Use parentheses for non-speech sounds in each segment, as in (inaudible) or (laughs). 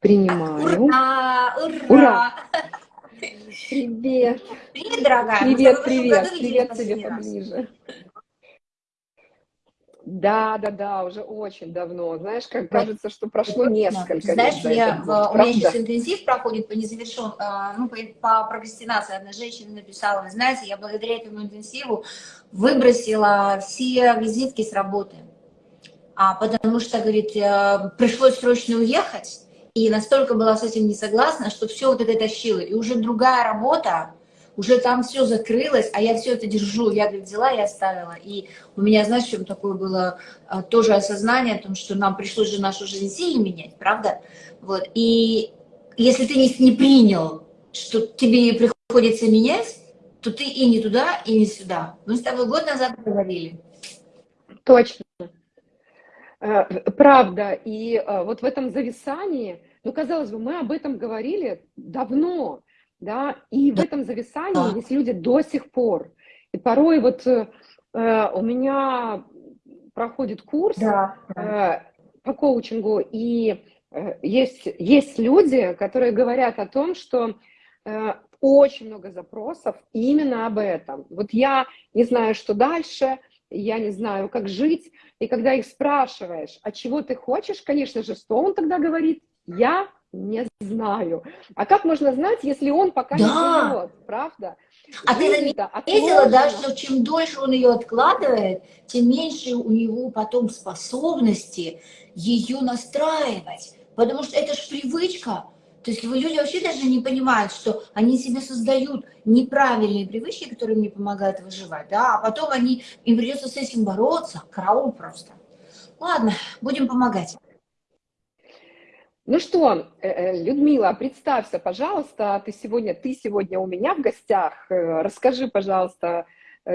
Принимаю. Ура! Ура! Привет. Привет, дорогая. Привет, привет. Привет тебе поближе. Да, да, да, уже очень давно. Знаешь, как кажется, что прошло несколько лет. Знаешь, я, в, у меня сейчас интенсив проходит по незавершен, а, ну, по, по прокрастинации. Одна женщина написала, вы знаете, я благодаря этому интенсиву выбросила все визитки с работы. А, потому что, говорит, э, пришлось срочно уехать, и настолько была с этим не согласна, что все вот это тащила. И уже другая работа, уже там все закрылось, а я все это держу. Я, говорит, взяла и оставила. И у меня, знаешь, чем такое было а, тоже осознание о том, что нам пришлось же нашу жизнь сильно менять, правда? Вот. И если ты не, не принял, что тебе приходится менять, то ты и не туда, и не сюда. Мы с тобой год назад говорили. Точно. Э, правда, и э, вот в этом зависании, ну, казалось бы, мы об этом говорили давно, да, и в этом зависании есть люди до сих пор. И порой вот э, у меня проходит курс да, да. по коучингу, и есть, есть люди, которые говорят о том, что очень много запросов именно об этом. Вот я не знаю, что дальше, я не знаю, как жить. И когда их спрашиваешь, а чего ты хочешь, конечно же, что он тогда говорит? Я не знаю. А как можно знать, если он пока да. не живет, правда? А ты заметила, да, что чем дольше он ее откладывает, тем меньше у него потом способности ее настраивать. Потому что это же привычка. То есть люди вообще даже не понимают, что они себе создают неправильные привычки, которые им не помогают выживать, да, а потом они, им придется с этим бороться, караул просто. Ладно, будем помогать. Ну что, э, э, Людмила, представься, пожалуйста, ты сегодня, ты сегодня у меня в гостях. Э, расскажи, пожалуйста,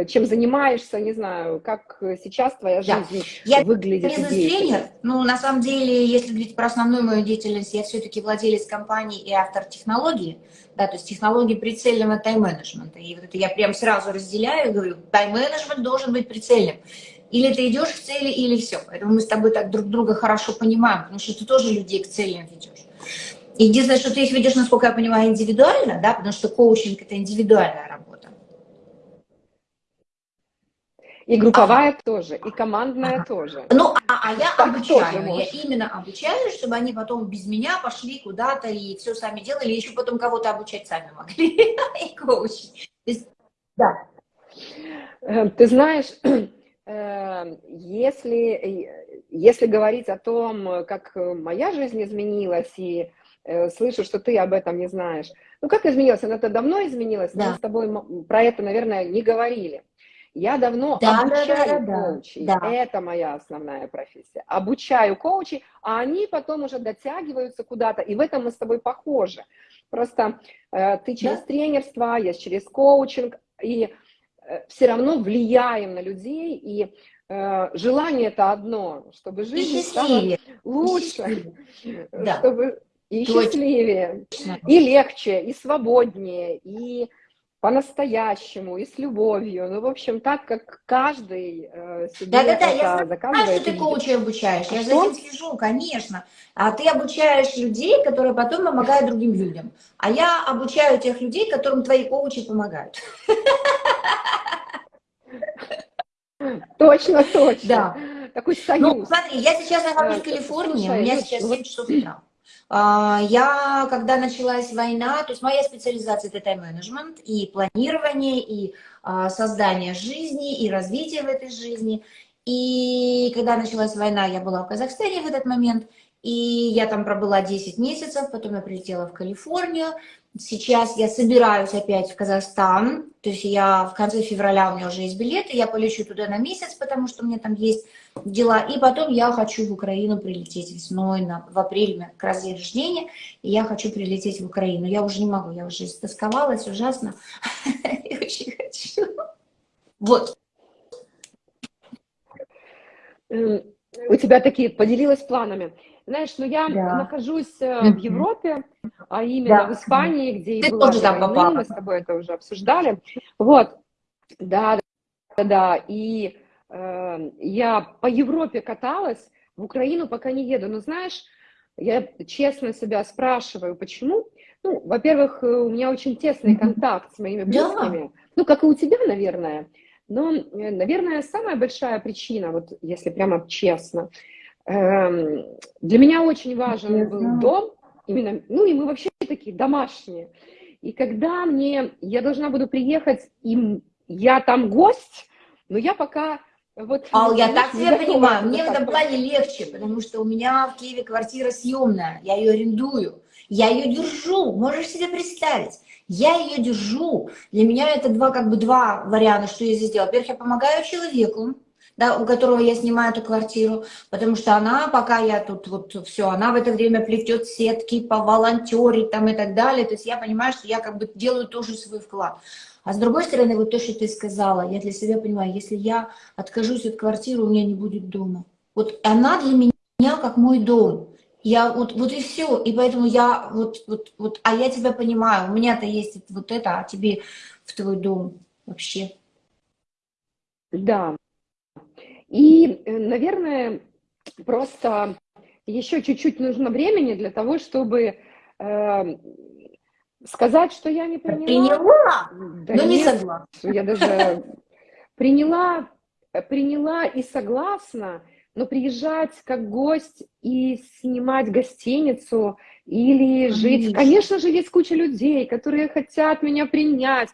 чем занимаешься, не знаю, как сейчас твоя жизнь я, выглядит. Я бизнес-тренер, ну, на самом деле, если говорить про основную мою деятельность, я все-таки владелец компании и автор технологии, да, то есть технологии прицельного тайм-менеджмента. И вот это я прям сразу разделяю, говорю, тайм-менеджмент должен быть прицельным. Или ты идешь к цели, или все. Поэтому мы с тобой так друг друга хорошо понимаем, потому что ты тоже людей к целям ведешь. Единственное, что ты их ведешь, насколько я понимаю, индивидуально, да, потому что коучинг – это индивидуальная работа. И групповая ага. тоже, и командная ага. тоже. Ну, а, а я так обучаю, я именно обучаю, чтобы они потом без меня пошли куда-то и все сами делали, еще потом кого-то обучать сами могли, (laughs) и коучить. Да. Э, ты знаешь, (clears throat) э, если, если говорить о том, как моя жизнь изменилась, и э, слышу, что ты об этом не знаешь, ну как изменилась? Она-то давно изменилась, да. мы с тобой про это, наверное, не говорили. Я давно да, обучаю да, да, коучей, да. это моя основная профессия. Обучаю коучей, а они потом уже дотягиваются куда-то, и в этом мы с тобой похожи. Просто э, ты через да. тренерство, я через коучинг, и э, все равно влияем на людей, и э, желание это одно, чтобы жизнь стала лучше, и да. чтобы и счастливее, и легче, и свободнее, и по-настоящему и с любовью. Ну, в общем, так, как каждый э, себе да, да, да, я знаю, что ты коучей обучаешь, я за этим слежу, конечно. А ты обучаешь людей, которые потом помогают другим людям. А я обучаю тех людей, которым твои коучи помогают. Точно, точно. Да. Такой ну, союз. Ну, смотри, я сейчас нахожусь в Калифорнии, у меня сейчас 7 часов утра. А, я, когда началась война, то есть моя специализация – это тайм-менеджмент и планирование, и а, создание жизни, и развитие в этой жизни. И когда началась война, я была в Казахстане в этот момент, и я там пробыла 10 месяцев, потом я прилетела в Калифорнию, Сейчас я собираюсь опять в Казахстан, то есть я в конце февраля, у меня уже есть билеты, я полечу туда на месяц, потому что у меня там есть дела, и потом я хочу в Украину прилететь весной, на, в апреле, как раз день рождения, и я хочу прилететь в Украину. Я уже не могу, я уже истосковалась ужасно, (laughs) и очень хочу. Вот. У тебя такие, поделилась планами. Знаешь, ну я да. нахожусь э, в Европе, а именно да. в Испании, где и была война, мы с тобой это уже обсуждали. Вот, да, да, да, и э, я по Европе каталась, в Украину пока не еду, но знаешь, я честно себя спрашиваю, почему. Ну, во-первых, у меня очень тесный контакт с моими близкими, да. ну, как и у тебя, наверное. Но, э, наверное, самая большая причина, вот если прямо честно, для меня очень важен был дом, именно, ну и мы вообще такие домашние. И когда мне, я должна буду приехать, и я там гость, но я пока вот, а я так тебя понимаю, мне в этом плане легче, потому что у меня в Киеве квартира съемная, я ее арендую, я ее держу, можешь себе представить. Я ее держу. Для меня это два, как бы два варианта, что я здесь делаю. Во-первых, я помогаю человеку, да, у которого я снимаю эту квартиру, потому что она, пока я тут вот все, она в это время плетет сетки, по волонтерить там и так далее. То есть я понимаю, что я как бы делаю тоже свой вклад. А с другой стороны, вот то, что ты сказала, я для себя понимаю, если я откажусь от квартиры, у меня не будет дома. Вот она для меня как мой дом. Я вот, вот и все. И поэтому я вот, вот, вот, а я тебя понимаю, у меня-то есть вот это, а тебе в твой дом вообще. Да. И, э, наверное, просто еще чуть-чуть нужно времени для того, чтобы э, сказать, что я не приняла. Приняла, да но нет, не согласна. Я даже приняла, приняла и согласна, но приезжать как гость и снимать гостиницу или жить... Конечно же, есть куча людей, которые хотят меня принять,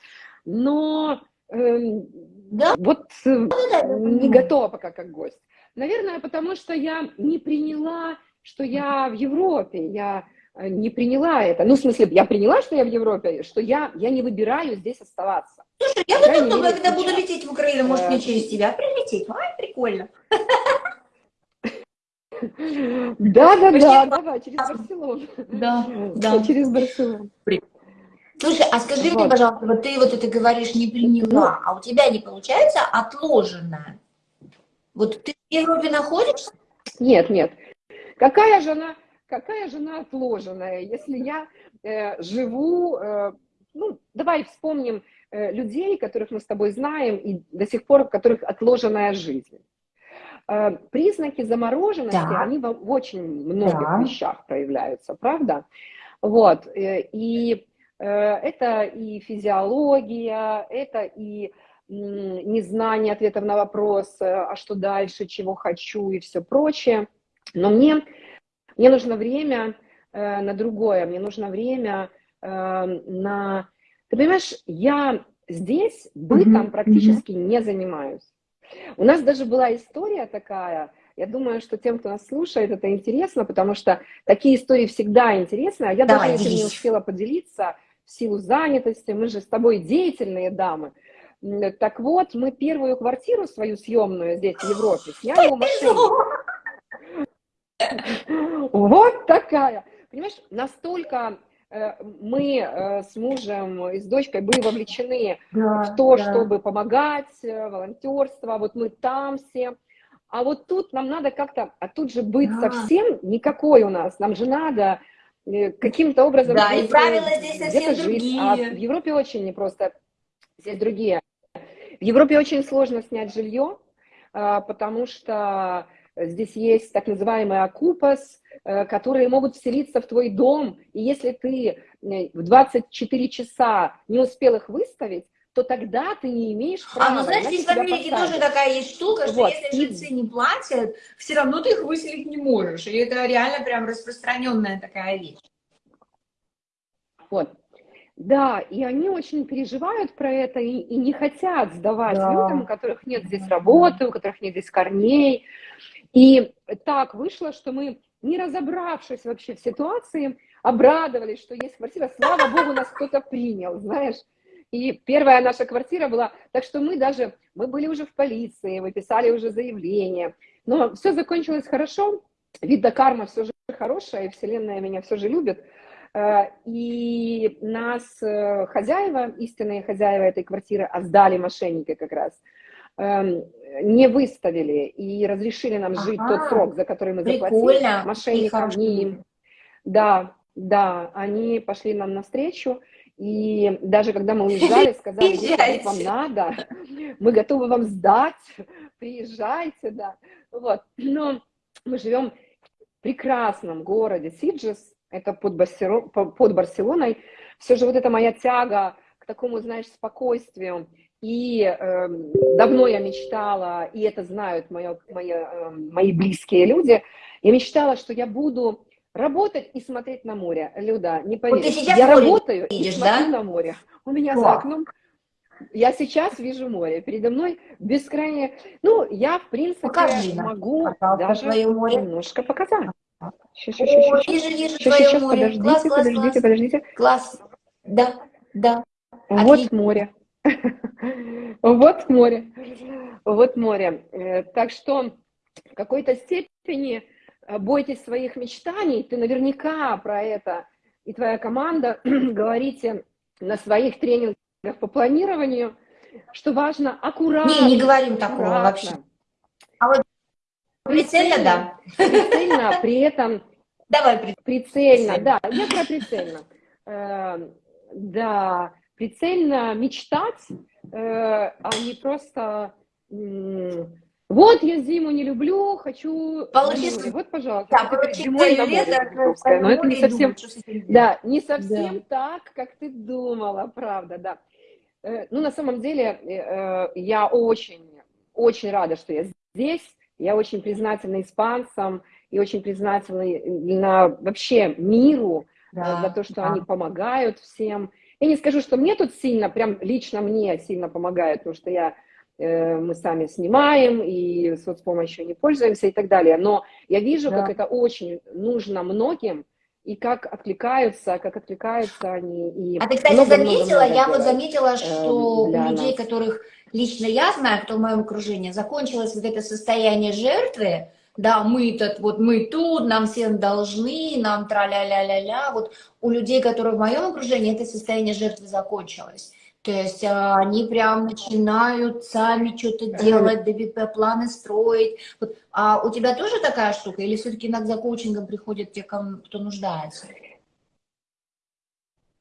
но да? вот э, не готова пока как гость. Наверное, потому что я не приняла, что я в Европе, я э, не приняла это. Ну, в смысле, я приняла, что я в Европе, что я, я не выбираю здесь оставаться. Слушай, я вот думаю, когда буду лететь в Украину, может, мне через тебя прилететь. Ай, прикольно. Да, да, да, давай, через Барселону. Да, да. (laughs) Через Барселону. Слушай, а скажи вот. мне, пожалуйста, вот ты вот это говоришь, не приняла, а у тебя не получается отложенное? Вот ты в Европе находишься? Нет, нет. Какая жена, какая жена отложенная, если я э, живу, э, ну, давай вспомним э, людей, которых мы с тобой знаем, и до сих пор, у которых отложенная жизнь. Э, признаки замороженности, да. они в, в очень многих да. вещах проявляются, правда? Вот, э, и это и физиология, это и незнание ответов на вопрос, а что дальше, чего хочу? и все прочее. Но мне, мне нужно время на другое, мне нужно время на... Ты понимаешь, я здесь бытом практически не занимаюсь. У нас даже была история такая, я думаю, что тем, кто нас слушает, это интересно, потому что такие истории всегда интересны, а я Давай, даже этим не успела поделиться в силу занятости, мы же с тобой деятельные дамы. Так вот, мы первую квартиру свою съемную здесь, в Европе, сняли у машины. (laughs) Вот такая. Понимаешь, настолько Э, мы э, с мужем и с дочкой были вовлечены да, в то, да. чтобы помогать, э, волонтерство, вот мы там все. А вот тут нам надо как-то, а тут же быть да. совсем никакой у нас, нам же надо каким-то образом... Да, и правила здесь совсем другие. А в Европе очень непросто, здесь другие. В Европе очень сложно снять жилье, потому что здесь есть так называемый окупас, Э, которые могут вселиться в твой дом, и если ты э, в 24 часа не успел их выставить, то тогда ты не имеешь права. А, ну знаешь, здесь в Америке тоже такая есть штука, что вот. если жильцы не платят, все равно ты их выселить не можешь. И это реально прям распространенная такая вещь. Вот. Да, и они очень переживают про это и, и не хотят сдавать да. людям, у которых нет здесь работы, у которых нет здесь корней. И так вышло, что мы не разобравшись вообще в ситуации, обрадовались, что есть квартира, слава богу, нас кто-то принял, знаешь. И первая наша квартира была, так что мы даже, мы были уже в полиции, мы писали уже заявление, но все закончилось хорошо, видно, карма все же хорошая, и вселенная меня все же любит. Э, и нас э, хозяева, истинные хозяева этой квартиры, а сдали мошенники как раз – Эм, не выставили и разрешили нам жить ага, тот срок, за который мы заплатили мошенникам, не им. Да, да, они пошли нам навстречу, и даже когда мы уезжали, сказали, если вам надо, мы готовы вам сдать, приезжайте, да. Вот. Но мы живем прекрасном городе Сиджес, это под, Барселон, под Барселоной, все же вот эта моя тяга к такому, знаешь, спокойствию, и э, давно я мечтала, и это знают мои, мои, э, мои близкие люди, я мечтала, что я буду работать и смотреть на море. Люда, не поверишь, вот я работаю видишь, и смотрю да? на море. У меня О. за окном я сейчас вижу море. Передо мной бескрайнее... Ну, я, в принципе, Покажи, могу даже море. немножко показать. Сейчас, сейчас, сейчас, сейчас. Вижу, вижу сейчас, сейчас, море. подождите, класс, подождите, класс. подождите. Класс. Да, да. Вот Отлично. море. (laughs) Вот море. Вот море. Э, так что в какой-то степени бойтесь своих мечтаний. Ты наверняка про это и твоя команда (clears throat) говорите на своих тренингах по планированию, что важно аккуратно. Не, не говорим такого вообще. А вот прицельно, да. Прицельно, при этом... Давай прицельно. Прицельно, да, я про прицельно. Э, да, прицельно мечтать, э, а не просто... Вот я зиму не люблю, хочу... Получится... Вот, пожалуйста. Да, зимой на море, но это не совсем... Да, не совсем да. так, как ты думала, правда, да. Э, ну, на самом деле, э, я очень, очень рада, что я здесь. Я очень признательна испанцам и очень признательна вообще миру э, да, за то, что да. они помогают всем. Я не скажу, что мне тут сильно, прям лично мне сильно помогают, потому что я, мы сами снимаем и соцпомощью не пользуемся и так далее. Но я вижу, да. как это очень нужно многим, и как откликаются, как откликаются они. И а ты, кстати, много, заметила, много, много я вот заметила, что у людей, нас. которых лично я знаю, кто в моем окружении, закончилось вот это состояние жертвы, да, мы тут, вот мы тут, нам всем должны, нам тра-ля-ля-ля-ля. Вот у людей, которые в моем окружении, это состояние жертвы закончилось. То есть а, они прям начинают сами что-то делать, ДБП планы строить. Вот, а у тебя тоже такая штука? Или все-таки иногда коучингом приходят те, кто нуждается?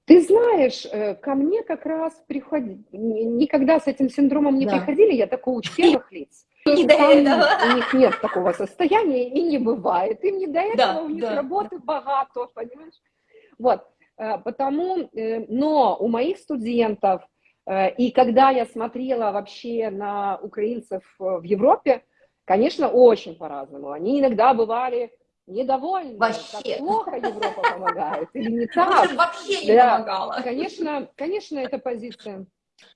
Ты знаешь, э, ко мне как раз приходили, никогда с этим синдромом не да. приходили, я такой коуч первых лиц. (laughs) Не до этого. У них нет такого состояния и не бывает. Им не до этого, да, у них да. работы богато, понимаешь? Вот, э, потому, э, но у моих студентов Э, и когда я смотрела вообще на украинцев э, в Европе, конечно, очень по-разному. Они иногда бывали недовольны, вообще. как плохо Европа помогает, или не так. вообще не да. помогала. Конечно, конечно, это позиция,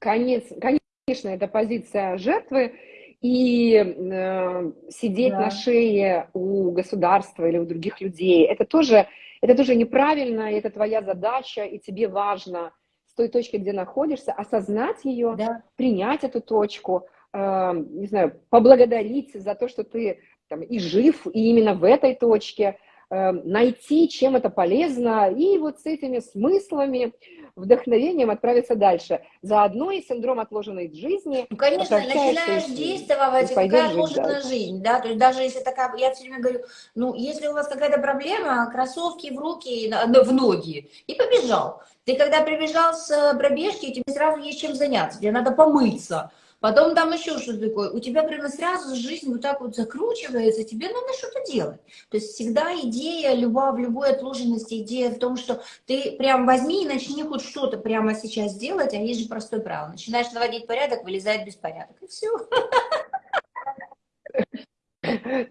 конечно, конечно, это позиция жертвы, и э, сидеть да. на шее у государства или у других людей, это тоже, это тоже неправильно, это твоя задача, и тебе важно той точки, где находишься, осознать ее, да. принять эту точку, э, не знаю, поблагодарить за то, что ты там, и жив, и именно в этой точке, э, найти, чем это полезно, и вот с этими смыслами, вдохновением отправиться дальше. Заодно и синдром отложенной жизни. Ну, конечно, начинаешь действовать, какая отложенная жизнь, да, то есть даже если такая, я все время говорю, ну, если у вас какая-то проблема, кроссовки в руки, в ноги, и побежал. Ты когда прибежал с э, пробежки, тебе сразу есть чем заняться, тебе надо помыться. Потом там еще что-то такое. У тебя прямо сразу жизнь вот так вот закручивается, тебе надо что-то делать. То есть всегда идея, любая, в любой отложенности, идея в том, что ты прям возьми и начни хоть что-то прямо сейчас делать, а есть же простое правило. Начинаешь наводить порядок, вылезает беспорядок, и все.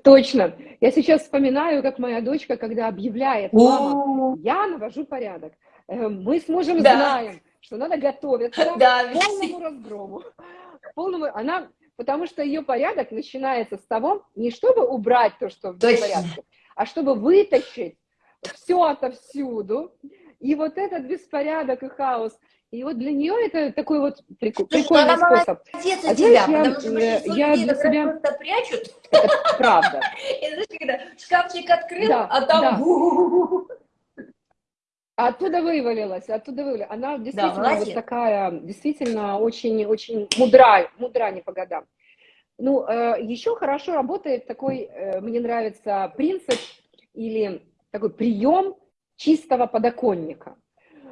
Точно. Я сейчас вспоминаю, как моя дочка, когда объявляет, мама, я навожу порядок. Э, мы с мужем да. знаем, что надо готовиться (laughs) да, к полному разгрому. Полному... Она, потому что ее порядок начинается с того, не чтобы убрать то, что в порядке, а чтобы вытащить все отовсюду. И вот этот беспорядок и хаос, и вот для нее это такой вот прикол, Слушай, прикольный она способ. Молодец а тебя, я, потому что э, я для себя... просто прячут. Это правда. (laughs) И знаешь, когда шкафчик открыл, да, а там... Да. Оттуда вывалилась, оттуда вывалилась. Она действительно да, вот такая, действительно очень-очень мудра, мудра не по годам. Ну, э, еще хорошо работает такой, э, мне нравится, принцип или такой прием чистого подоконника.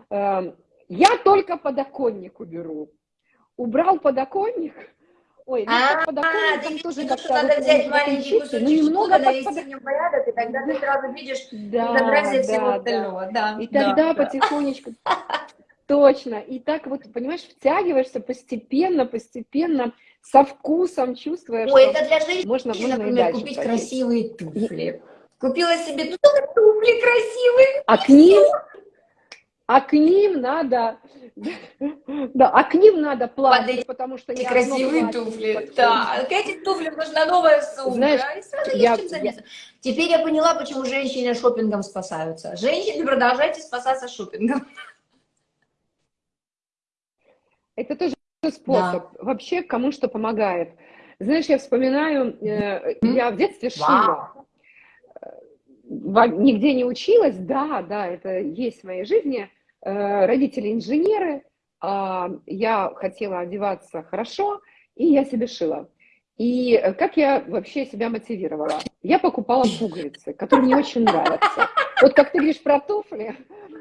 Э, я только подоконник уберу. Убрал подоконник, Ой, ну, а, подоконник там тоже как-то... надо взять маленький кусочек ну, немного навести нем порядок, и тогда ты сразу видишь фотографии всего остального. Да, и тогда потихонечку... (laughs) Точно. И так вот, понимаешь, втягиваешься постепенно, постепенно, со вкусом, чувствуя, Ой, это для женщин, можно, можно например, купить пройти. красивые туфли. Купила себе туфли красивые. А к ним, а к ним надо, да, а к ним надо платить, потому что не красивые туфли, да, к этим туфлям нужна новая сумка. Знаешь, я, я... Теперь я поняла, почему женщины шопингом спасаются. Женщины, продолжайте спасаться шопингом. Это тоже способ. Да. Вообще, кому что помогает. Знаешь, я вспоминаю, э, я в детстве шила. Вау. Нигде не училась, да, да, это есть в моей жизни. Э, родители инженеры, э, я хотела одеваться хорошо, и я себе шила. И как я вообще себя мотивировала? Я покупала пуговицы, которые мне очень нравятся. Вот как ты говоришь про туфли,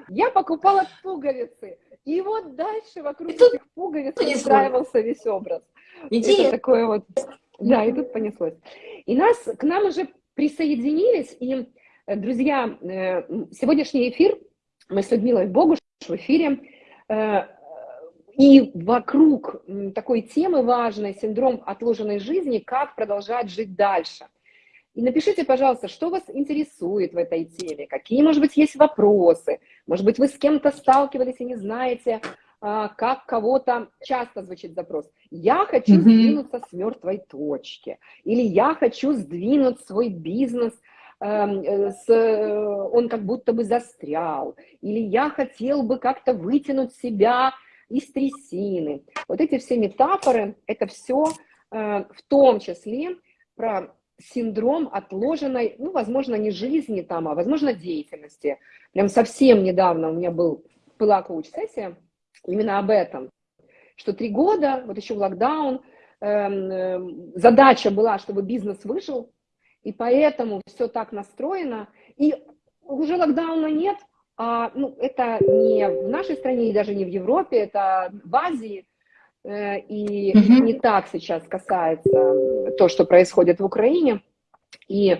я покупала пуговицы. И вот дальше вокруг и этих пуговиц устраивался весь образ. Интересно. Это такое вот, да, и тут понеслось. И нас, к нам уже присоединились, и, друзья, э, сегодняшний эфир, мы с Людмилой Богуш в эфире, э, и вокруг такой темы важной, синдром отложенной жизни, как продолжать жить дальше – и напишите, пожалуйста, что вас интересует в этой теме, какие, может быть, есть вопросы, может быть, вы с кем-то сталкивались и не знаете, а, как кого-то, часто звучит запрос, я хочу mm-hmm. сдвинуться с мертвой точки, или я хочу сдвинуть свой бизнес, э, с, э, он как будто бы застрял, или я хотел бы как-то вытянуть себя из трясины. Вот эти все метафоры, это все э, в том числе про синдром отложенной, ну, возможно, не жизни там, а, возможно, деятельности. Прям совсем недавно у меня был, была коуч-сессия именно об этом, что три года, вот еще в локдаун, эм, э, задача была, чтобы бизнес выжил, и поэтому все так настроено, и уже локдауна нет, а, ну, это не в нашей стране и даже не в Европе, это в Азии, Э, и угу. не так сейчас касается то, что происходит в Украине, и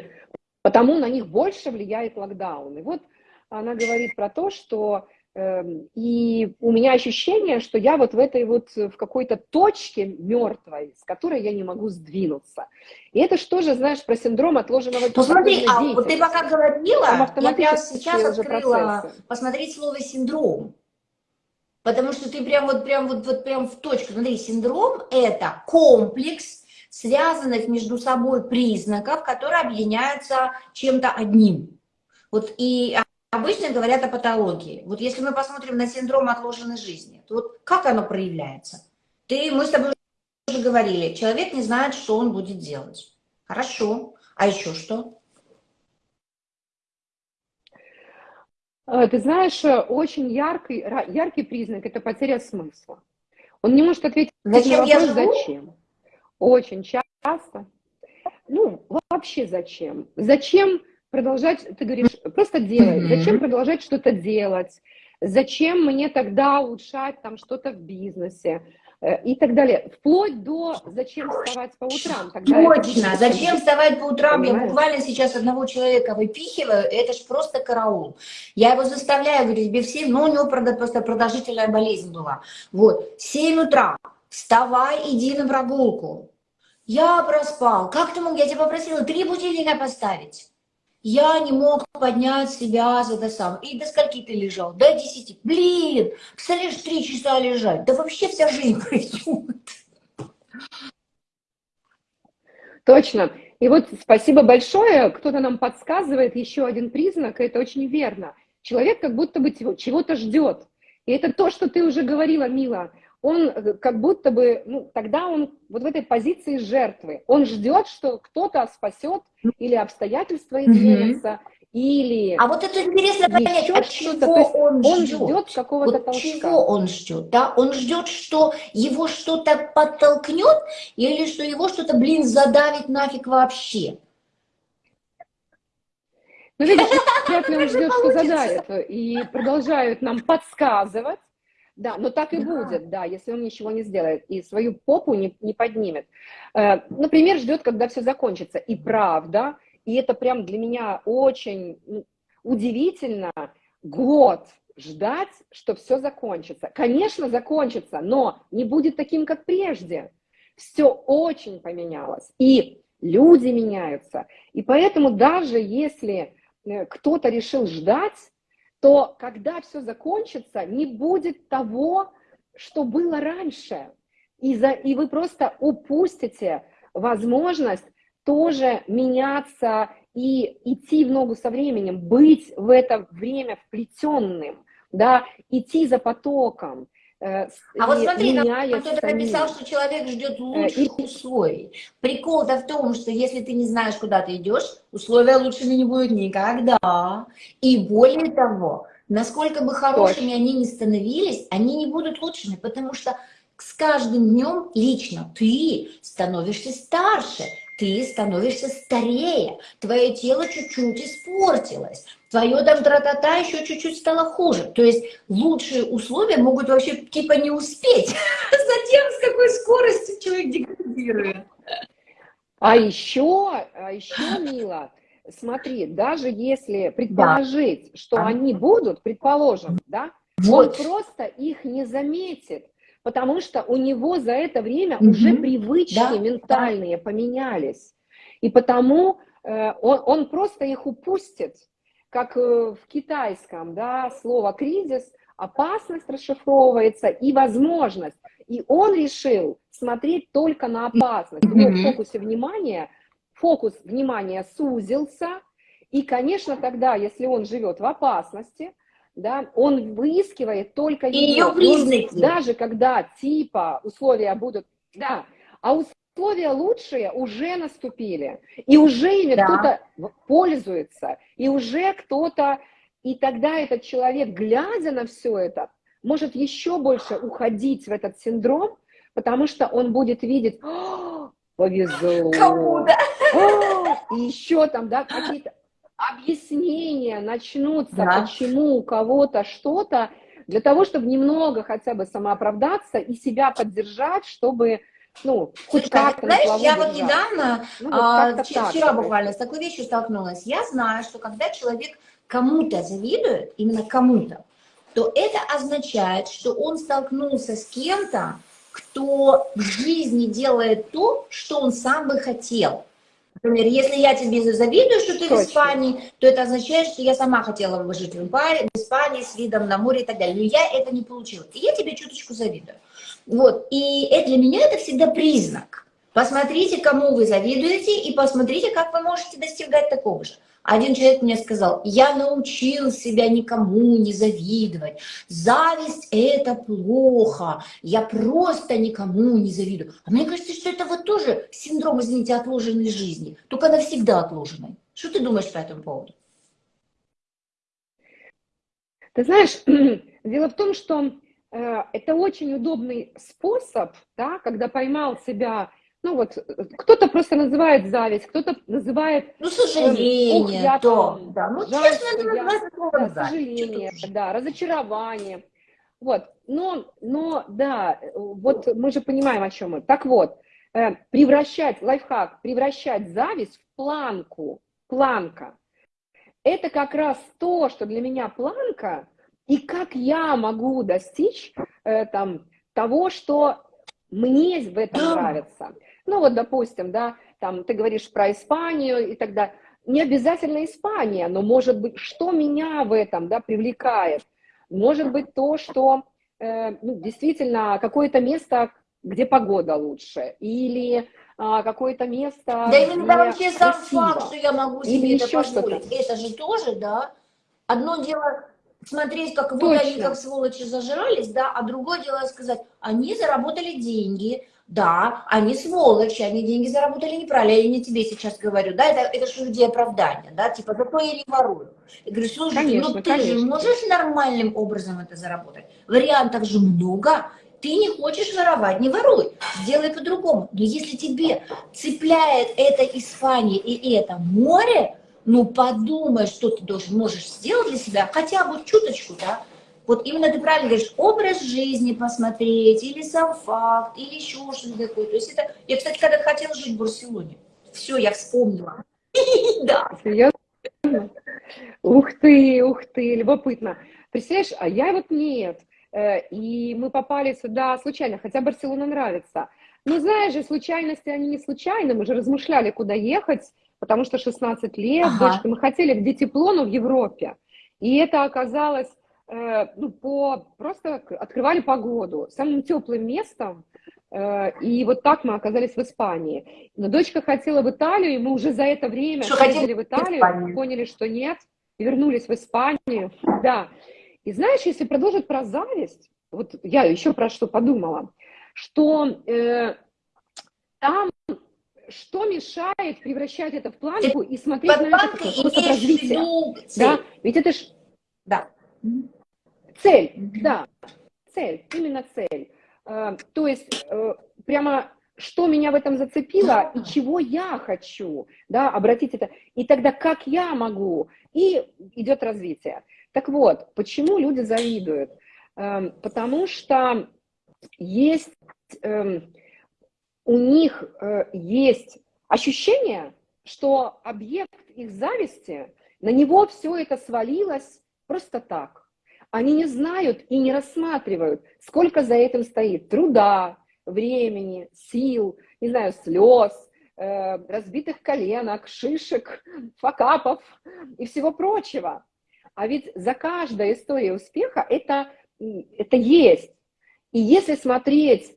потому на них больше влияет локдаун. И вот она говорит про то, что и у меня ощущение, что я вот в этой вот, в какой-то точке мертвой, с которой я не могу сдвинуться. И это что же, знаешь, про синдром отложенного Посмотри, а вот ты пока говорила, я прямо сейчас открыла процессы. посмотреть слово «синдром». Потому что ты прям вот, прям вот, вот прям в точку. Смотри, синдром – это комплекс связанных между собой признаков, которые объединяются чем-то одним. Вот и обычно говорят о патологии. Вот если мы посмотрим на синдром отложенной жизни, то вот как оно проявляется? Ты, мы с тобой уже говорили, человек не знает, что он будет делать. Хорошо. А еще что? Э, ты знаешь, э, очень яркий, яркий признак – это потеря смысла. Он не может ответить зачем на вопрос, зачем. Очень часто. Ну, вообще зачем? Зачем продолжать, ты говоришь, просто делать. Зачем продолжать что-то делать? Зачем мне тогда улучшать там что-то в бизнесе? Э, и так далее. Вплоть до зачем вставать по утрам. Тогда Точно, зачем вставать по утрам? Понимаешь? Я буквально сейчас одного человека выпихиваю, это ж просто караул. Я его заставляю, говорю, тебе все, ну у него просто продолжительная болезнь была. Вот, 7 утра, вставай, иди на прогулку. Я проспал. Как ты мог? Я тебя попросила три будильника поставить. Я не мог поднять себя за это сам. И до скольки ты лежал? До 10. Блин, представляешь, три часа лежать. Да вообще вся жизнь (laughs) пройдет. Точно. И вот спасибо большое, кто-то нам подсказывает еще один признак, и это очень верно. Человек как будто бы чего-то ждет. И это то, что ты уже говорила, Мила он э, как будто бы, ну, тогда он вот в этой позиции жертвы. Он ждет, что кто-то спасет или обстоятельства изменятся, -hmm. или... А вот это интересно понять, от чего он, он ждет? ждет какого-то вот толчка. чего он ждет, да? Он ждет, что его что-то подтолкнет, или что его что-то, блин, задавит нафиг вообще? Ну, видишь, вряд ли он (laughs) ждет, что задавит, и продолжают нам подсказывать, Да, но так и да. будет, да, если он ничего не сделает и свою попу не, не поднимет. Э, например, ждет, когда все закончится. И правда, и это прям для меня очень ну, удивительно, год ждать, что все закончится. Конечно, закончится, но не будет таким, как прежде. Все очень поменялось. И люди меняются. И поэтому даже если э, кто-то решил ждать, то когда все закончится, не будет того, что было раньше. И, за, и вы просто упустите возможность тоже меняться и идти в ногу со временем, быть в это время вплетенным, да, идти за потоком. Э, а вот смотри, кто-то написал, что человек ждет э, лучших и... условий. Прикол-то в том, что если ты не знаешь, куда ты идешь, условия лучшими не будут никогда. И более того, насколько бы хорошими Точно. они ни становились, они не будут лучшими, потому что с каждым днем лично ты становишься старше, ты становишься старее, твое тело чуть-чуть испортилось, твое там тра-та-та еще чуть-чуть стало хуже. То есть лучшие условия могут вообще типа не успеть (laughs) за тем, с какой скоростью человек деградирует. А еще, а еще, Мила, смотри, даже если предположить, да. что а. они будут, предположим, да, вот. он просто их не заметит, потому что у него за это время угу. уже привычки да. ментальные да. поменялись. И потому э, он, он просто их упустит, как э, в китайском, да, слово кризис, опасность расшифровывается и возможность. И он решил смотреть только на опасность. В его фокусе внимания, фокус внимания сузился, и, конечно, тогда, если он живет в опасности, да, он выискивает только ее, ее признаки. Даже когда типа условия будут, да, а условия лучшие уже наступили, и уже ими да. кто-то пользуется, и уже кто-то, и тогда этот человек, глядя на все это, может еще больше уходить в этот синдром, потому что он будет видеть, повезло. Кому-то. И еще там, да, какие-то объяснения начнутся, да. почему у кого-то что-то, для того, чтобы немного хотя бы самооправдаться и себя поддержать, чтобы ну, хоть как-то Знаешь, я держать. вот недавно, ну, вот а, вчера так, буквально с такой вещью столкнулась. Я знаю, что когда человек кому-то завидует, именно кому-то, то это означает, что он столкнулся с кем-то, кто в жизни делает то, что он сам бы хотел. Например, если я тебе завидую, что ты Точно. в Испании, то это означает, что я сама хотела бы жить в Испании с видом на море и так далее. Но я это не получила. И я тебе чуточку завидую. Вот. И это, для меня это всегда признак. Посмотрите, кому вы завидуете, и посмотрите, как вы можете достигать такого же. Один человек мне сказал, я научил себя никому не завидовать. Зависть – это плохо. Я просто никому не завидую. А мне кажется, что это вот тоже синдром, извините, отложенной жизни. Только навсегда отложенной. Что ты думаешь по этому поводу? Ты знаешь, (clears throat) дело в том, что э, это очень удобный способ, да, когда поймал себя ну вот, кто-то просто называет зависть, кто-то называет... Ну, сожаление, э, я то, да. Ну, жаль, честно, я, да, да, сожаление, да, разочарование. Вот, но, но, да, вот мы же понимаем, о чем мы. Так вот, э, превращать, лайфхак, превращать зависть в планку, планка. Это как раз то, что для меня планка, и как я могу достичь э, там, того, что мне в этом нравится. Ну вот, допустим, да, там ты говоришь про Испанию и тогда Не обязательно Испания, но может быть, что меня в этом, да, привлекает? Может быть то, что э, ну, действительно какое-то место, где погода лучше, или а, какое-то место, Да именно вообще сам факт, что я могу себе или это еще позволить, это же тоже, да, одно дело смотреть, как вот они как сволочи зажрались, да, а другое дело сказать, они заработали деньги, да, они сволочи, они деньги заработали неправильно, я не тебе сейчас говорю, да, это, это же людей оправдание, да, типа, зато я не ворую. Я говорю, слушай, ну конечно, ну ты конечно. же можешь нормальным образом это заработать? Вариантов же много, ты не хочешь воровать, не воруй, сделай по-другому. Но если тебе цепляет это Испания и это море, ну подумай, что ты должен, можешь сделать для себя, хотя бы чуточку, да, Вот именно ты правильно говоришь, образ жизни посмотреть, или сам факт, или еще что-то такое. То есть это... Я, кстати, когда хотела жить в Барселоне, все, я вспомнила. (laughs) Да. Серьезно? Ух ты, ух ты, любопытно. Представляешь, а я вот нет. Э, и мы попали сюда случайно, хотя Барселона нравится. Но знаешь же, случайности, они не случайны. Мы же размышляли, куда ехать, потому что 16 лет, ага. дочка, мы хотели, где тепло, но в Европе. И это оказалось, ну, по, просто открывали погоду. Самым теплым местом Э, и вот так мы оказались в Испании. Но дочка хотела в Италию, и мы уже за это время что ездили в Италию, в поняли, что нет, и вернулись в Испанию. Да. И знаешь, если продолжить про зависть, вот я еще про что подумала, что э, там что мешает превращать это в планку и смотреть Под на это как способ развития? Да, ведь это ж... Да. Цель, да, цель, именно цель. Э, то есть э, прямо что меня в этом зацепило и чего я хочу, да, обратить это, и тогда как я могу, и идет развитие. Так вот, почему люди завидуют? Эм, потому что есть, эм, у них э, есть ощущение, что объект их зависти, на него все это свалилось просто так. Они не знают и не рассматривают, сколько за этим стоит труда, времени, сил, не знаю, слез, э, разбитых коленок, шишек, факапов и всего прочего. А ведь за каждой историей успеха это, это есть. И если смотреть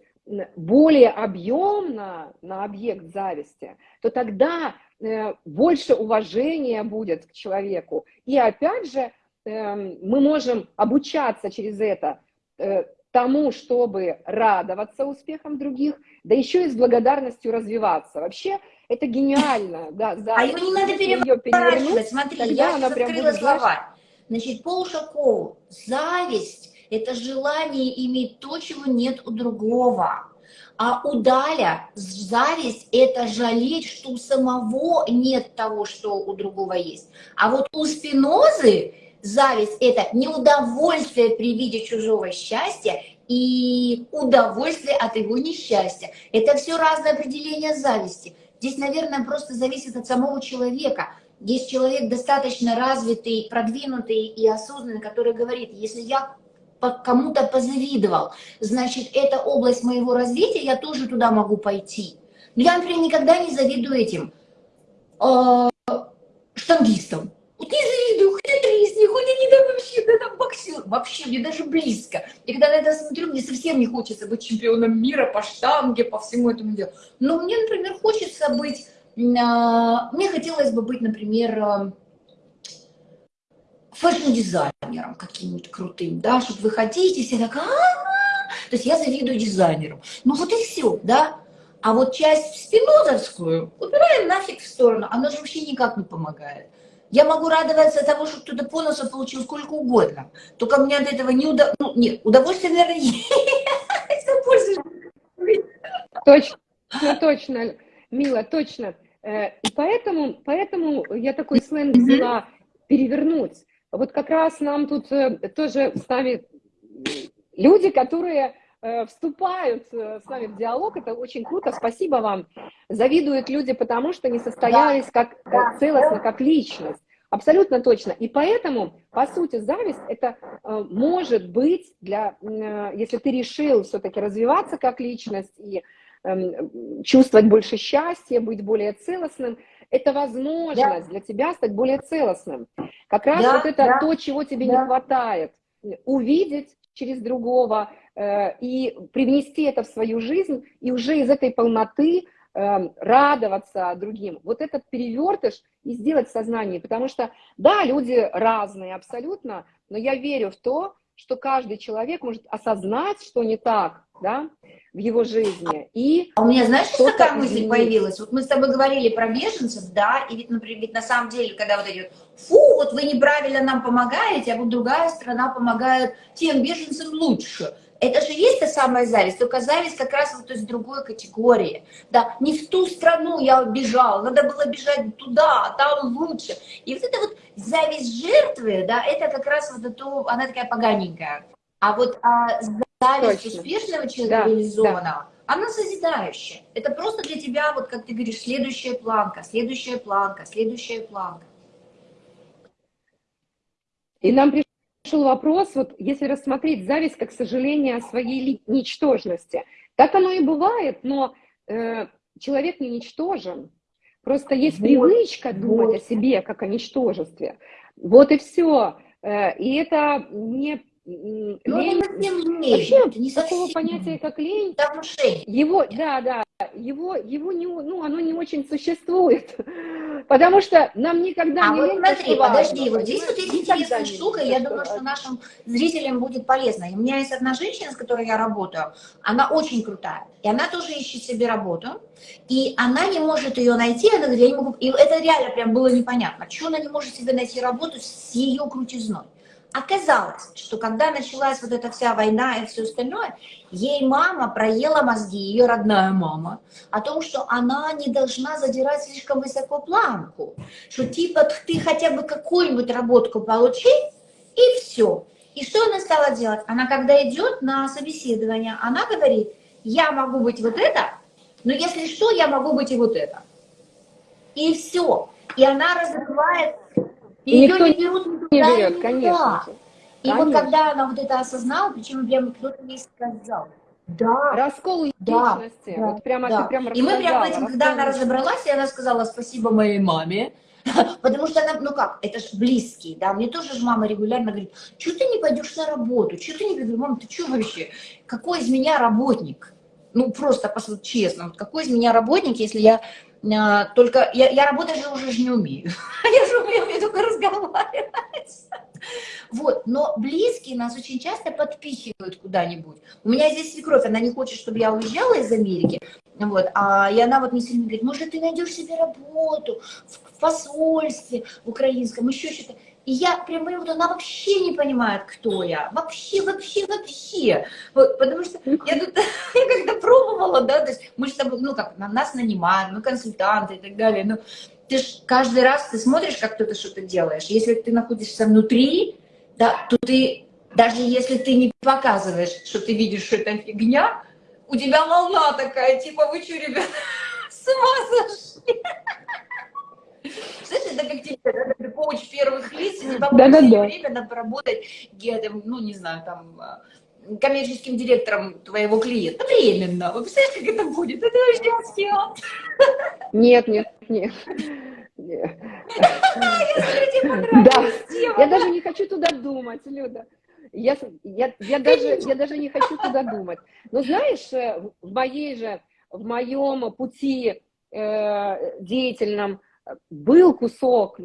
более объемно на объект зависти, то тогда э, больше уважения будет к человеку. И опять же, мы можем обучаться через это э, тому, чтобы радоваться успехам других, да еще и с благодарностью развиваться. Вообще, это гениально. (laughs) Да, за, а его не надо переворачивать. Смотри, я сейчас открыла слова. Значит, Пол Шакоу, зависть – это желание иметь то, чего нет у другого. А у Даля зависть – это жалеть, что у самого нет того, что у другого есть. А вот у Спинозы Зависть – это неудовольствие при виде чужого счастья и удовольствие от его несчастья. Это все разное определение зависти. Здесь, наверное, просто зависит от самого человека. Есть человек достаточно развитый, продвинутый и осознанный, который говорит, если я кому-то позавидовал, значит, это область моего развития, я тоже туда могу пойти. Но я, например, никогда не завидую этим э, штангистам. Вот не завидую, там вообще, да там боксер, вообще мне даже близко. И когда на это смотрю, мне совсем не хочется быть чемпионом мира по штанге, по всему этому делу. Но мне, например, хочется быть, а, мне хотелось бы быть, например, а, fashion-дизайнером каким-нибудь крутым, да, чтобы вы хотите, все так, а -а -а! то есть я завидую дизайнеру. Ну вот и все, да. А вот часть спинозовскую убираем нафиг в сторону, она же вообще никак не помогает. Я могу радоваться тому, что кто-то по носу получил сколько угодно. Только мне от этого не удов... ну, (laughs) нет, удовольствие, наверное, есть. Точно, точно, Мила, точно. Э, и поэтому, поэтому я такой сленг взяла перевернуть. Вот как раз нам тут э, тоже с нами люди, которые э, вступают с нами в диалог, это очень круто, спасибо вам. Завидуют люди, потому что не состоялись как целостно, как личность. Абсолютно точно. И поэтому, по сути, зависть это э, может быть для, э, если ты решил все-таки развиваться как личность и э, чувствовать больше счастья, быть более целостным, это возможность да. для тебя стать более целостным. Как раз да, вот это да, то, чего тебе да. не хватает. Увидеть через другого э, и привнести это в свою жизнь, и уже из этой полноты Эм, радоваться другим. Вот этот перевертыш и сделать в сознании, потому что, да, люди разные абсолютно, но я верю в то, что каждый человек может осознать, что не так, да, в его жизни. И а у меня, знаешь, что такая мысль изменить. появилась? Вот мы с тобой говорили про беженцев, да, и ведь, например, ведь на самом деле, когда вот эти, фу, вот вы неправильно нам помогаете, а вот другая страна помогает тем беженцам лучше. Это же есть та самая зависть, только зависть как раз вот из другой категории. Да, не в ту страну я бежал, надо было бежать туда, там лучше. И вот эта вот зависть жертвы, да, это как раз вот эту, она такая поганенькая. А вот а, зависть Точно. успешного человека да, реализованного, да. она созидающая. Это просто для тебя, вот как ты говоришь, следующая планка, следующая планка, следующая планка. И нам пришел вопрос, вот если рассмотреть зависть как сожаление о своей ничтожности, так оно и бывает, но э, человек не ничтожен. Просто есть вот, привычка думать вот. о себе как о ничтожестве. Вот и все. Э, и это не ну, лень, не лень. Вообще, не такого понятия, как лень, его, да, да, его, его не, ну, оно не очень существует, (laughs) потому что нам никогда а не вот смотри, подожди, вот здесь вот есть интересная штука, я думаю, что нашим зрителям будет полезно. У меня есть одна женщина, с которой я работаю, она очень крутая, и она тоже ищет себе работу, и она не может ее найти, она говорит, я не могу, и это реально прям было непонятно, что она не может себе найти работу с ее крутизной. Оказалось, что когда началась вот эта вся война и все остальное, ей мама проела мозги, ее родная мама, о том, что она не должна задирать слишком высоко планку, что типа ты хотя бы какую-нибудь работку получи, и все. И что она стала делать? Она когда идет на собеседование, она говорит, я могу быть вот это, но если что, я могу быть и вот это. И все. И она разрывает и ее никто не берут не берет, конечно. И конечно. вот когда она вот это осознала, причем прямо кто-то ей сказал, да. Раскол да, личности. Да, вот прямо да. ты прям И мы прямо этим, когда она разобралась, и она сказала спасибо моей маме, (laughs) потому что она, ну как, это же близкий, да, мне тоже же мама регулярно говорит, что ты не пойдешь на работу, что ты не говорю, мам, ты что вообще, какой из меня работник? Ну просто, честно, вот какой из меня работник, если я только я, я работать же уже не умею. (laughs) Я же умею только разговаривать. Вот, но близкие нас очень часто подпихивают куда-нибудь. У меня здесь свекровь, она не хочет, чтобы я уезжала из Америки, вот, а, и она вот мне сильно говорит, может, ты найдешь себе работу в, в посольстве украинском, еще что-то. И я прям понимаю, она вообще не понимает, кто я. Вообще, вообще, вообще. Вот, потому что я тут, (laughs) я когда пробовала, да, то есть мы же там, ну как, нас нанимают, мы консультанты и так далее, но ты ж каждый раз ты смотришь, как кто-то что-то делаешь. Если ты находишься внутри, да, то ты, даже если ты не показываешь, что ты видишь, что это фигня, у тебя волна такая, типа, вы что, ребята, (laughs) с ума сошли? (laughs) Знаешь, это как тебе, да, коуч первых лиц, и тебе да, да, да. время надо поработать, ну, не знаю, там, а, коммерческим директором твоего клиента. Временно. Вы представляете, как это будет? Это вообще схема. Нет, нет, нет. Да, я даже не хочу туда думать, Люда. Я, я, я, даже, я даже не хочу туда думать. Но знаешь, э, в моей же, в моем пути э, деятельном был кусок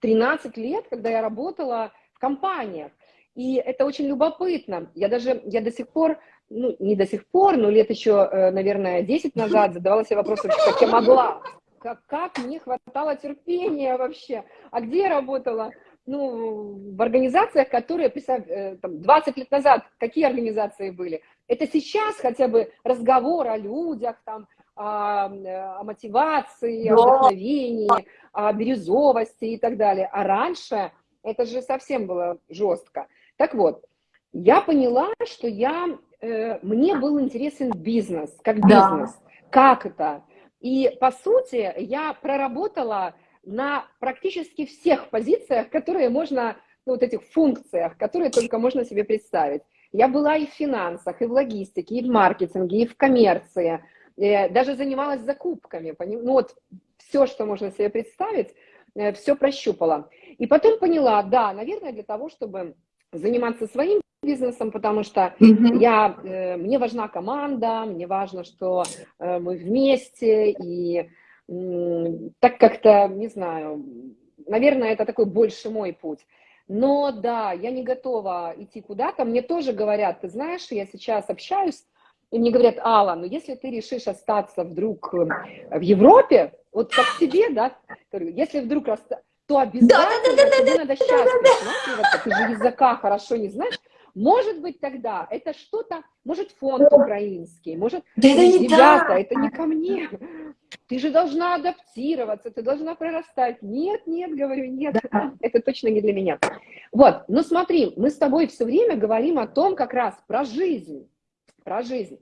13 лет, когда я работала в компаниях. И это очень любопытно. Я даже, я до сих пор, ну, не до сих пор, но лет еще, э, наверное, 10 назад задавала себе вопрос, как я могла, как, как мне хватало терпения вообще. А где я работала? Ну, в организациях, которые, э, там, 20 лет назад, какие организации были? Это сейчас хотя бы разговор о людях, там, о, о мотивации, о вдохновении, о бирюзовости и так далее. А раньше это же совсем было жестко. Так вот, я поняла, что я, э, мне был интересен бизнес, как бизнес, да. как это. И, по сути, я проработала на практически всех позициях, которые можно, ну, вот этих функциях, которые только можно себе представить. Я была и в финансах, и в логистике, и в маркетинге, и в коммерции, даже занималась закупками, ну вот все, что можно себе представить, э, все прощупала. И потом поняла, да, наверное, для того, чтобы заниматься своим бизнесом, потому что mm-hmm. я, э, мне важна команда, мне важно, что э, мы вместе, и э, так как-то, не знаю, наверное, это такой больше мой путь. Но да, я не готова идти куда-то. Мне тоже говорят, ты знаешь, я сейчас общаюсь, и мне говорят, Алла, ну если ты решишь остаться вдруг э, в Европе, вот как тебе, да, если вдруг расстаться, то обязательно да, да, да, тебе да, надо сейчас да, да, Ты же языка хорошо не знаешь. Может быть, тогда это что-то, может, фонд украинский, может, да это не ребята, так. это не ко мне. Ты же должна адаптироваться, ты должна прорастать. Нет, нет, говорю, нет, да. это точно не для меня. Вот, ну смотри, мы с тобой все время говорим о том как раз про жизнь, про жизнь.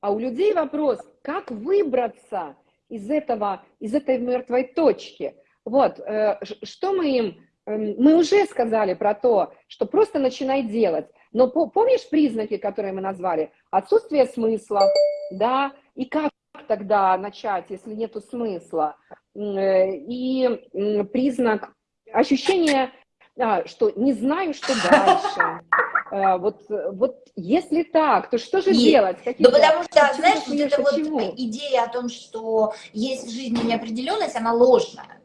А у людей вопрос, как выбраться из этого, из этой мертвой точки. Вот, э, что мы им Эм, мы уже сказали про то, что просто начинай делать. Но помнишь признаки, которые мы назвали? Отсутствие смысла, да, и как тогда начать, если нету смысла? Э, и признак ощущения, что не знаю, что (laughs) дальше. Э, вот, вот если так, то что же есть. делать? Ну, потому что, знаешь, вот эта вот идея о том, что есть в жизни неопределенность, она ложная.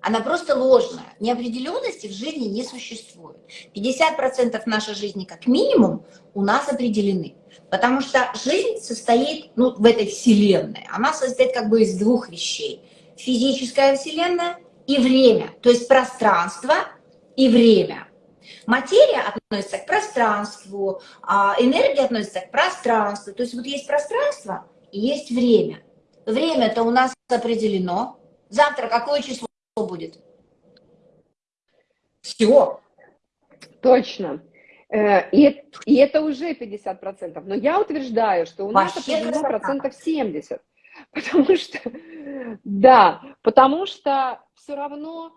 Она просто ложная. Неопределенности в жизни не существует. 50% нашей жизни как минимум у нас определены. Потому что жизнь состоит, ну, в этой вселенной, она состоит как бы из двух вещей. Физическая вселенная и время, то есть пространство и время. Материя относится к пространству, а энергия относится к пространству. То есть вот есть пространство и есть время. Время-то у нас определено. Завтра какое число будет. Все. Точно. Э, и, и это уже 50%. Но я утверждаю, что у нас определено процентов 70. Потому что, (laughs) да, потому что все равно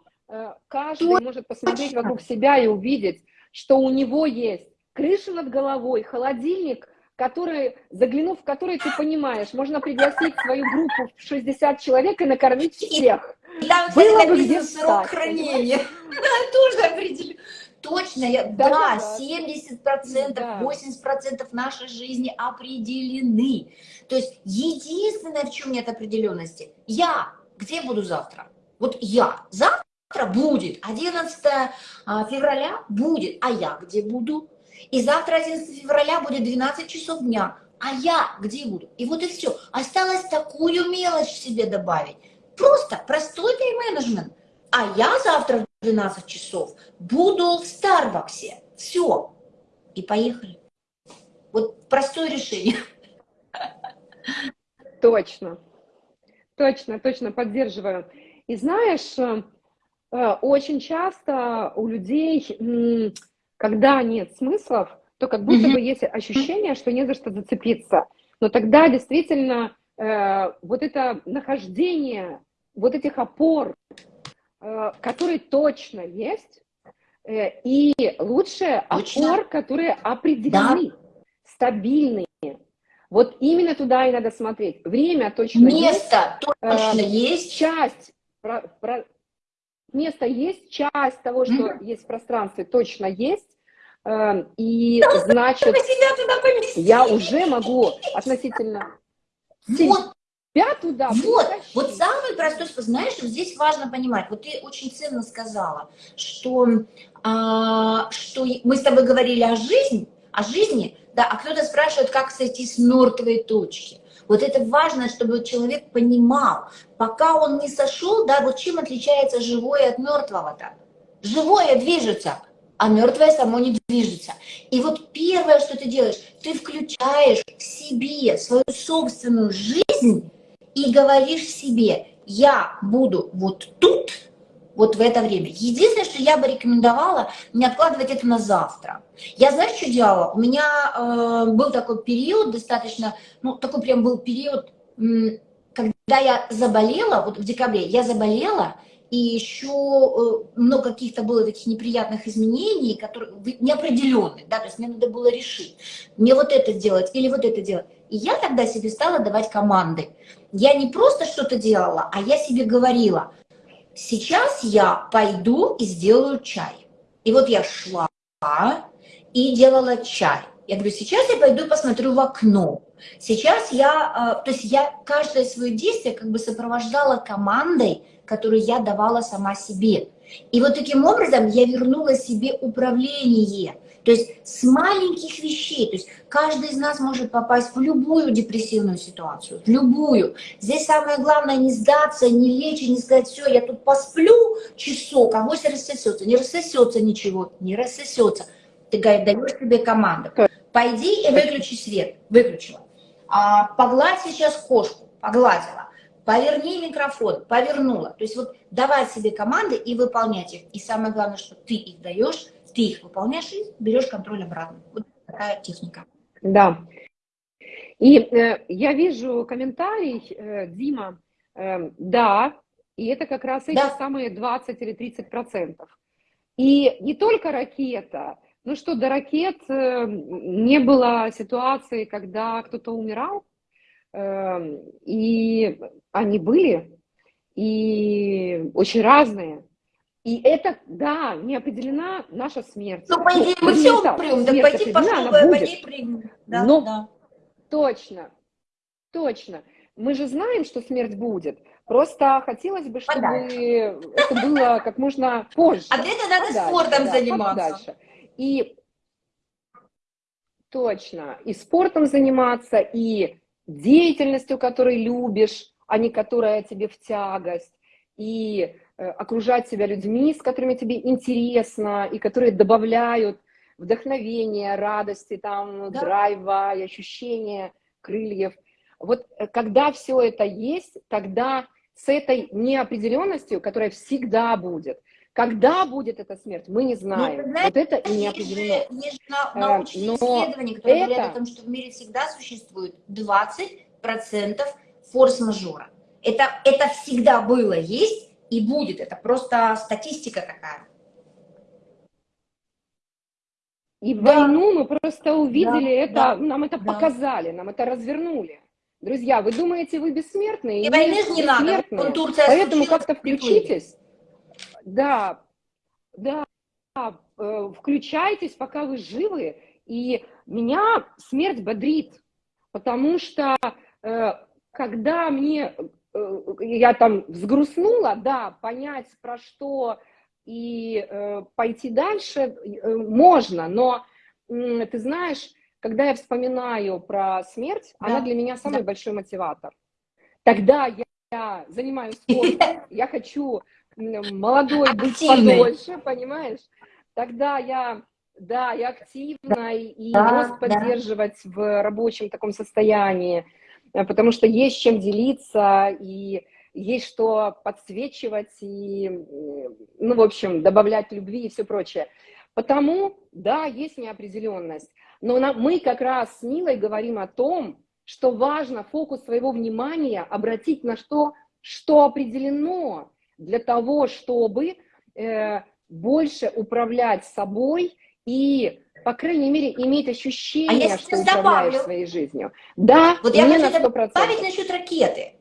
каждый может посмотреть вокруг себя и увидеть, что у него есть крыша над головой, холодильник, который, заглянув в который ты понимаешь, можно пригласить свою группу в 60 человек и накормить всех. Там, кстати, Было написано срок хранения. (laughs) Тоже определю. Точно, я, да, да, да, 70%, да. 80% нашей жизни определены. То есть единственное, в чем нет определенности, я где буду завтра? Вот я завтра будет, 11 а, февраля будет, а я где буду? И завтра 11 февраля будет 12 часов дня, а я где буду? И вот и все. Осталось такую мелочь себе добавить. Просто простой тайм-менеджмент. А я завтра в 12 часов буду в Старбаксе. Все. И поехали. Вот простое решение. Точно. Точно, точно, поддерживаю. И знаешь, э, очень часто у людей, когда нет смыслов, то как будто бы есть ощущение, что не за что зацепиться. Но тогда действительно э, вот это нахождение вот этих опор, э, которые точно есть, э, и лучше опор, которые определены, да. стабильные. Вот именно туда и надо смотреть. Время точно Место есть. Место точно э, есть. Часть, про, про, место есть, часть того, что mm -hmm. есть в пространстве, точно есть. Э, и значит, я уже могу относительно... Вот себя туда. Вот, вот самый простой способ. Знаешь, здесь важно понимать, вот ты очень ценно сказала, что, а, что мы с тобой говорили о жизни, о жизни, да, а кто-то спрашивает, как сойти с мертвой точки. Вот это важно, чтобы человек понимал, пока он не сошел, да, вот чем отличается живое от мертвого-то. Живое движется, а мертвое само не движется. И вот первое, что ты делаешь, ты включаешь в себе свою собственную жизнь, и говоришь себе, я буду вот тут, вот в это время. Единственное, что я бы рекомендовала, не откладывать это на завтра. Я, знаешь, что делала? У меня э, был такой период достаточно, ну, такой прям был период, когда я заболела, вот в декабре я заболела, и еще э, много каких-то было таких неприятных изменений, которые неопределенные, да, то есть мне надо было решить, мне вот это делать или вот это делать. И я тогда себе стала давать команды. Я не просто что-то делала, а я себе говорила, сейчас я пойду и сделаю чай. И вот я шла и делала чай. Я говорю, сейчас я пойду посмотрю в окно. Сейчас я, э, то есть я каждое свое действие как бы сопровождала командой, которую я давала сама себе. И вот таким образом я вернула себе управление. То есть с маленьких вещей, то есть каждый из нас может попасть в любую депрессивную ситуацию, в любую. Здесь самое главное не сдаться, не лечь, не сказать, все, я тут посплю часок, а вось рассосется. Не рассосется ничего, не рассосется. Ты даешь себе команду. Пойди и выключи свет. Выключила. А, погладь сейчас кошку. Погладила. Поверни микрофон. Повернула. То есть вот давать себе команды и выполнять их. И самое главное, что ты их даешь, ты их выполняешь и берешь контроль обратно. Вот такая техника. Да. И э, я вижу комментарий, э, Дима, э, да, и это как раз эти да. самые 20 или 30 процентов. И не только ракета, ну что, до ракет э, не было ситуации, когда кто-то умирал, э, и они были, и очень разные. И это, да, не определена наша смерть. Ну, по идее, мы все умрем, так пойти пошло, пойди примем. Да, Но, да. Точно, точно. Мы же знаем, что смерть будет. Просто хотелось бы, чтобы подальше. это было как можно позже. А для этого надо подальше, спортом да, заниматься. Подальше. И точно, и спортом заниматься, и деятельностью, которой любишь, а не которая тебе в тягость, и окружать себя людьми, с которыми тебе интересно, и которые добавляют вдохновения, радости, там, да. драйва и ощущения крыльев. Вот э, когда все это есть, тогда с этой неопределенностью, которая всегда будет, когда будет эта смерть, мы не знаем. Ну, знаете, вот это и не определено. Есть же э, научные Но исследования, которые это... говорят о том, что в мире всегда существует 20% форс-мажора. Это, это всегда было, есть, и будет. Это просто статистика такая. И да. войну мы просто увидели да, это, да, нам это да. показали, нам это развернули. Друзья, вы думаете, вы бесмертные? И войны же не надо. Вон Турция Поэтому как-то включитесь. Да, да, э, включайтесь, пока вы живы. И меня смерть бодрит, потому что э, когда мне я там взгрустнула, да, понять про что и э, пойти дальше э, можно, но э, ты знаешь, когда я вспоминаю про смерть, да. она для меня самый да. большой мотиватор. Тогда я, я занимаюсь (laughs) спортом, я хочу молодой быть подольше, понимаешь? Тогда я, да, я активна и мозг поддерживать в рабочем таком состоянии. Э, потому что есть чем делиться, и есть что подсвечивать, и, ну, в общем, добавлять любви и все прочее. Потому, да, есть неопределенность, но на, мы как раз с Милой говорим о том, что важно фокус своего внимания обратить на что, что определено для того, чтобы э, больше управлять собой и по крайней мере, иметь ощущение, а что управляешь добавлю, своей жизнью. Да, вот я хочу добавить насчет ракеты.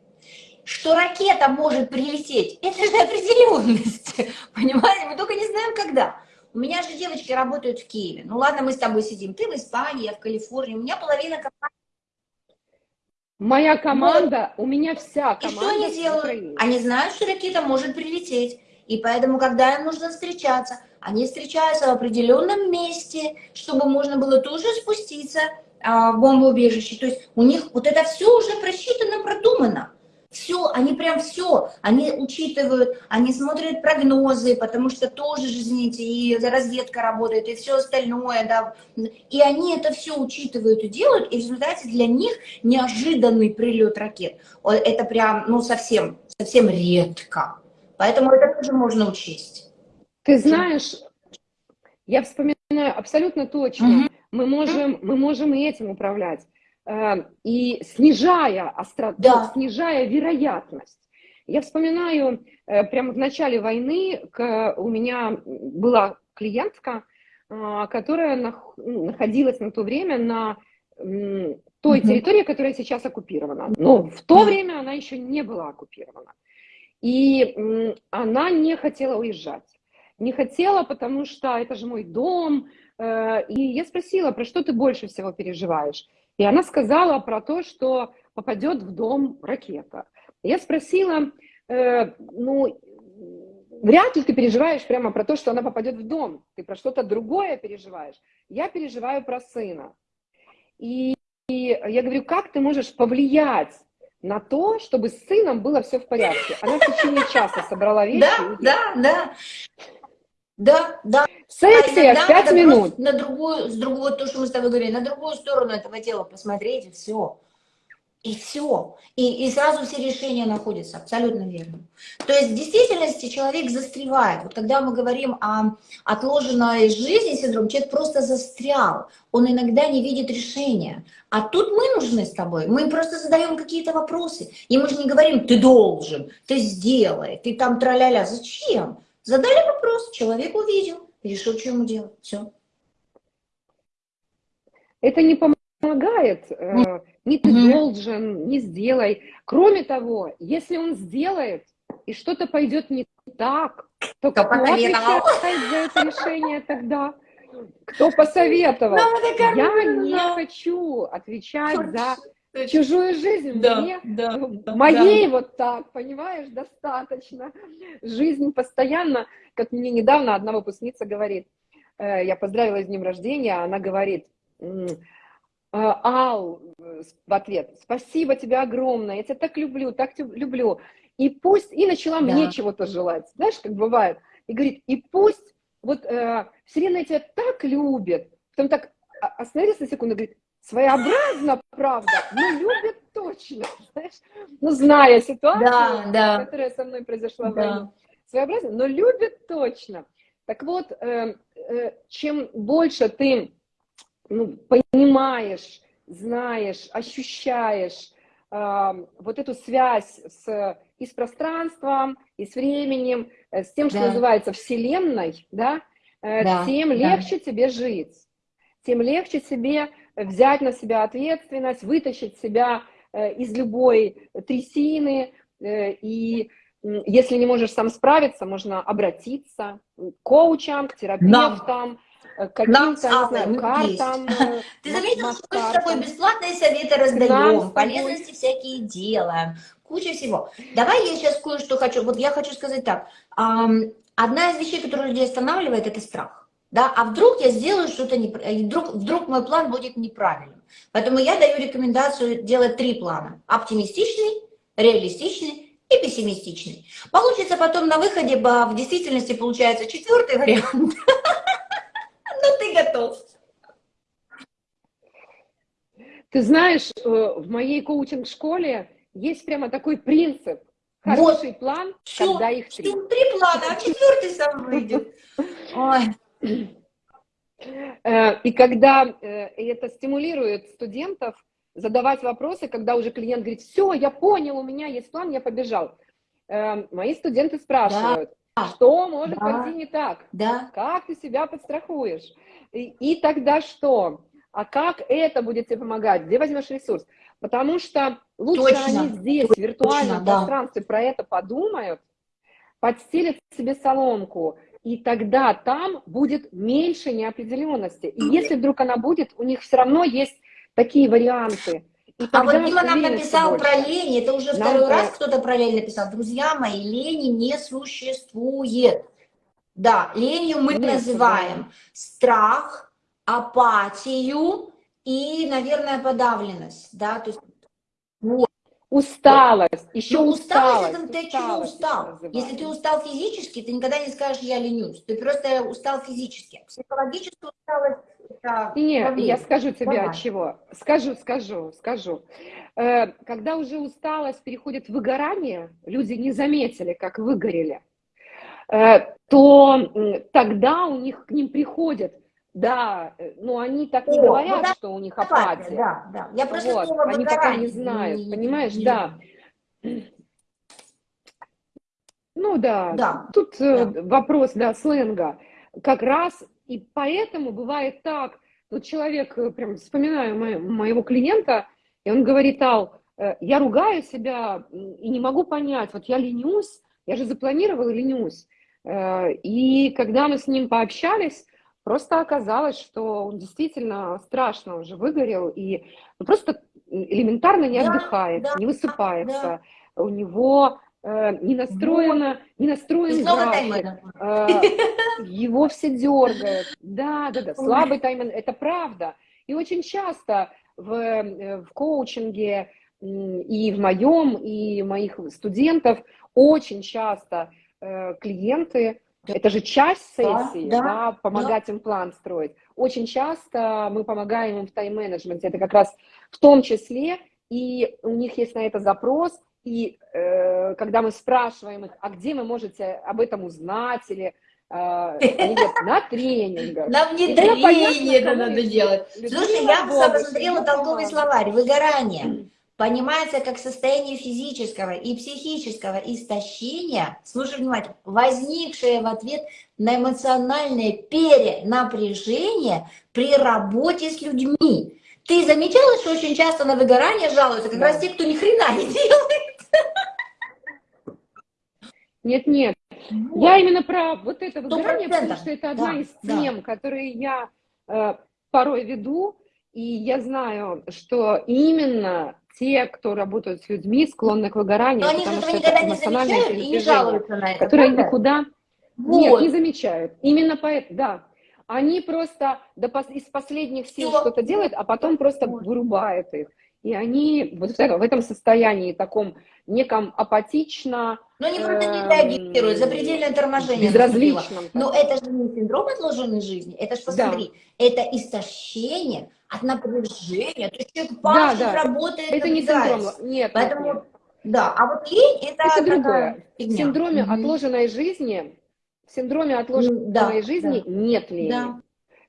Что ракета может прилететь, это же определенность. (laughs) Понимаете, мы только не знаем, когда. У меня же девочки работают в Киеве. Ну ладно, мы с тобой сидим. Ты в Испании, я в Калифорнии. У меня половина команды. Моя команда, вот. у меня вся команда. И что они делают? Они знают, что ракета может прилететь. И поэтому, когда им нужно встречаться, они встречаются в определенном месте, чтобы можно было тоже спуститься а, в бомбоубежище. То есть у них вот это все уже просчитано, продумано. Все, они прям все, они учитывают, они смотрят прогнозы, потому что тоже же, извините, и разведка работает, и все остальное, да, и они это все учитывают и делают, и в результате для них неожиданный прилет ракет. Это прям, ну, совсем, совсем редко. Поэтому это тоже можно учесть. Ты знаешь, я вспоминаю абсолютно точно. Угу. Мы, можем, мы можем и этим управлять. Э, и снижая остроту, да. снижая вероятность. Я вспоминаю, э, прямо в начале войны у меня была клиентка, э, которая находилась на то время на той угу. территории, которая сейчас оккупирована. Но в то время она еще не была оккупирована. И она не хотела уезжать. Не хотела, потому что это же мой дом. Э, и я спросила, про что ты больше всего переживаешь? И она сказала про то, что попадет в дом ракета. Я спросила, э, ну, вряд ли ты переживаешь прямо про то, что она попадет в дом. Ты про что-то другое переживаешь. Я переживаю про сына. И, и я говорю, как ты можешь повлиять на то, чтобы с сыном было все в порядке. Она в течение часа собрала вещи. Да, да, да. Да, да. Сессия а 5 минут. На другую, с другого, то, что мы с тобой говорили, на другую сторону этого тела посмотреть, и все. И все. И, и сразу все решения находятся. Абсолютно верно. То есть в действительности человек застревает. Вот когда мы говорим о отложенной жизни синдром, человек просто застрял. Он иногда не видит решения. А тут мы нужны с тобой. Мы просто задаем какие-то вопросы. И мы же не говорим, ты должен, ты сделай, ты там траля-ля. Зачем? Задали вопрос, человек увидел, решил, что ему делать. Все. Это не помогает. Mm не ты угу. должен, не сделай. Кроме того, если он сделает, и что-то пойдет не так, то кто, кто отвечает за это решение тогда? Кто посоветовал? Я не хочу отвечать за чужую жизнь. Да, Мне, да, да, моей да. вот так, понимаешь, достаточно. Жизнь постоянно, как мне недавно одна выпускница говорит, э, я поздравила с днем рождения, она говорит, а, Ал, э, в ответ, спасибо тебе огромное, я тебя так люблю, так люблю. И пусть, и начала да. мне чего-то желать, знаешь, как бывает. И говорит, и пусть, вот э, Вселенная тебя так любит, потом так остановился на секунду, говорит, своеобразно, правда, но любит точно, знаешь, ну, зная ситуацию, да, да. которая со мной произошла да. в войне, своеобразно, но любит точно. Так вот, э, э, чем больше ты ну, понимаешь, знаешь, ощущаешь э, вот эту связь с, и с пространством, и с временем, э, с тем, что да. называется Вселенной, да, э, да, тем да. легче тебе жить, тем легче себе взять на себя ответственность, вытащить себя э, из любой трясины, э, и если не можешь сам справиться, можно обратиться к коучам, к терапевтам, Э, каким-то, картам. (laughs) Ты заметил, что мы с тобой бесплатные советы раздаем, полезности всякие делаем, куча всего. Давай я сейчас кое-что хочу, вот я хочу сказать так. Одна из вещей, которая людей останавливает, это страх. Да? А вдруг я сделаю что-то, не... вдруг, вдруг мой план будет неправильным. Поэтому я даю рекомендацию делать три плана. Оптимистичный, реалистичный и пессимистичный. Получится потом на выходе, в действительности получается четвертый вариант. (laughs) Ну, ты готов. Ты знаешь, э, в моей коучинг-школе есть прямо такой принцип. Хороший вот. план, Все. когда их три. Три плана, а четвертый сам выйдет. (laughs) Ой. Э, и когда э, это стимулирует студентов задавать вопросы, когда уже клиент говорит, все, я понял, у меня есть план, я побежал. Мои студенты спрашивают, что может да. пойти не так? Да. Как ты себя подстрахуешь? И, и тогда что? А как это будет тебе помогать? Где возьмешь ресурс? Потому что лучше точно, они здесь, точно, в виртуальном да. пространстве, про это подумают, подстелят себе соломку, и тогда там будет меньше неопределенности. И если вдруг она будет, у них все равно есть такие варианты. И а вот Дима нам написал больше. про лень, это уже нам второй раз кто-то про лень написал. Друзья мои, лени не существует. Да, ленью мы Нет, называем да. страх, апатию и, наверное, подавленность. Да? То есть. Усталость, еще ну, усталость. усталость, это ты чего устал? Если ты устал физически, ты никогда не скажешь «я ленюсь». Ты просто устал физически. Психологическую усталость нет, проблема. я скажу тебе Давай. от чего. Скажу, скажу, скажу. Э, когда уже усталость переходит в выгорание, люди не заметили, как выгорели, э, то тогда у них к ним приходят да, э, но они так не О, говорят, ну, что у них апатия. Да, да. Я просто вот, они пока не знают, не, понимаешь, не, да. Ну да, да. тут да. вопрос, да, сленга. Как раз и поэтому бывает так, вот человек, э, прям вспоминаю мо моего клиента, и он говорит, Ал, э, я ругаю себя и не могу понять, вот я ленюсь, я же запланировала ленюсь. Э, и когда мы с ним пообщались, просто оказалось, что он действительно страшно уже выгорел и просто элементарно не отдыхает, да, не высыпается. Да. У него Э, не настроено, не настроен график, э, его все дергают. Да, да, да, слабый тайминг, это правда. И очень часто в, э, в коучинге и в моем, и моих студентов очень часто клиенты Это же часть сессии, да, да, помогать да. им план строить. Очень часто мы помогаем им в тайм-менеджменте. Это как раз в том числе, и у них есть на это запрос, и э, когда мы спрашиваем их, а где вы можете об этом узнать, или э, они говорят, на тренингах. На внедрение это надо делать. Слушай, я посмотрела толковый словарь, выгорание понимается как состояние физического и психического истощения, слушай внимательно, возникшее в ответ на эмоциональное перенапряжение при работе с людьми. Ты замечала, что очень часто на выгорание жалуются как да. раз те, кто ни хрена не делает? Нет, нет. Вот. Я именно про вот это выгорание, потому что это одна да, из тем, да. которые я э, порой веду, и я знаю, что именно те, кто работают с людьми, склонны к выгоранию, Но они потому что это эмоциональное и не жалуются на это, которые правда? никуда вот. нет, не замечают. Именно поэтому, да. Они просто до, из последних сил что-то делают, а потом просто вырубают их. И они вот в этом состоянии таком неком апатично... Но они просто не реагируют, запредельное торможение. Безразличном. Но это же не синдром отложенной жизни, это же, посмотри, да. это истощение от напряжения. То есть человек пашет, да, да. работает, Это не синдром, нет. Поэтому, нет. да, а вот лень это, это другое. В синдроме угу. отложенной жизни, в синдроме отложенной да, жизни да. нет лени. Да.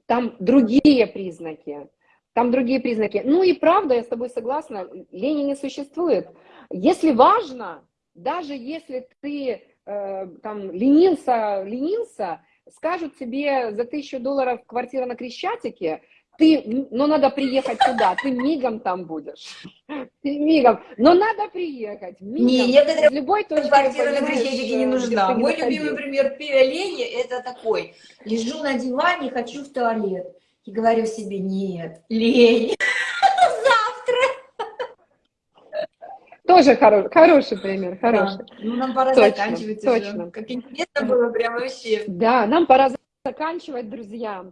Там другие признаки. Там другие признаки. Ну и правда, я с тобой согласна, лени не существует. Если важно, даже если ты э, там ленился, ленился, скажут тебе за тысячу долларов квартира на Крещатике, ты, но надо приехать туда, ты мигом там будешь. (laughs) Ты мигом. Но надо приехать. Мигом. Не, некоторые любой точки квартира на Крещатике не нужна. Мой не любимый пример лени это такой. Лежу на диване, хочу в туалет. И говорю себе, нет, лень. Тоже хоро хороший пример, хороший. Да. Ну, нам пора точно, заканчивать точно. уже. Как интересно было прям вообще. Да, нам пора заканчивать, друзья.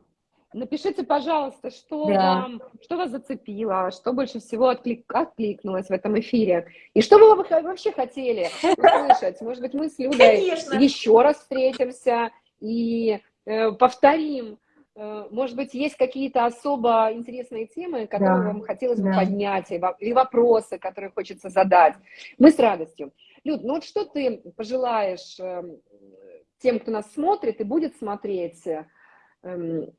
Напишите, пожалуйста, что, да. вам, что вас зацепило, что больше всего отклик, откликнулось в этом эфире. И что бы вы вообще хотели услышать? Может быть, мы с Людой Конечно. еще раз встретимся и э, повторим может быть, есть какие-то особо интересные темы, которые да. вам хотелось бы да. поднять, или вопросы, которые хочется задать. Мы с радостью. Люд, ну вот что ты пожелаешь эм, тем, кто нас смотрит и будет смотреть, эм,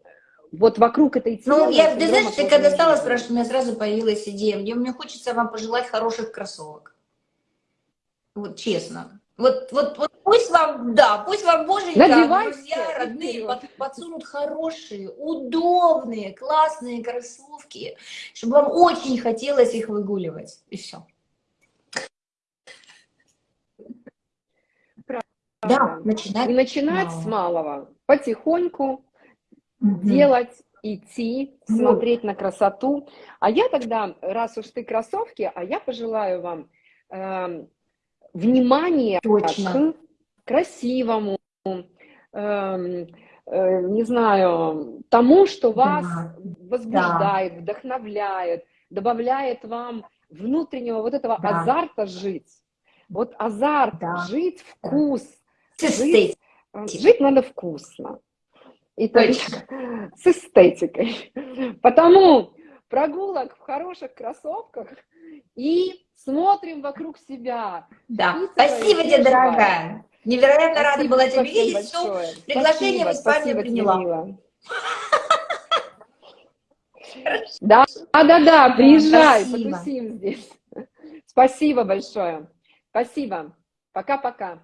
вот вокруг этой темы? Ну, я, ты знаешь, ты когда стала спрашивать, у меня сразу появилась идея. Мне, мне хочется вам пожелать хороших кроссовок. Вот честно. Вот, вот, вот пусть вам, да, пусть вам боженька, друзья, родные под, подсунут хорошие, удобные, классные кроссовки, чтобы вам очень хотелось их выгуливать. И все. Правда. Да, начинать, начинать с малого, потихоньку угу. делать, идти, вот. смотреть на красоту. А я тогда, раз уж ты кроссовки, а я пожелаю вам э, внимание Точно. к красивому, э, э, не знаю, тому, что вас да. возбуждает, да. вдохновляет, добавляет вам внутреннего вот этого да. азарта жить. Вот азарт, да. жить, вкус. Жить, э, жить надо вкусно. И Точно. (laughs) с эстетикой. Потому прогулок в хороших кроссовках и смотрим вокруг себя. Да, спасибо тебе, дорогая. Невероятно спасибо, рада была тебя видеть. Все, приглашение спасибо, в Испанию приняла. Да, да, да, приезжай, спасибо. потусим здесь. Спасибо большое. Спасибо. Пока-пока.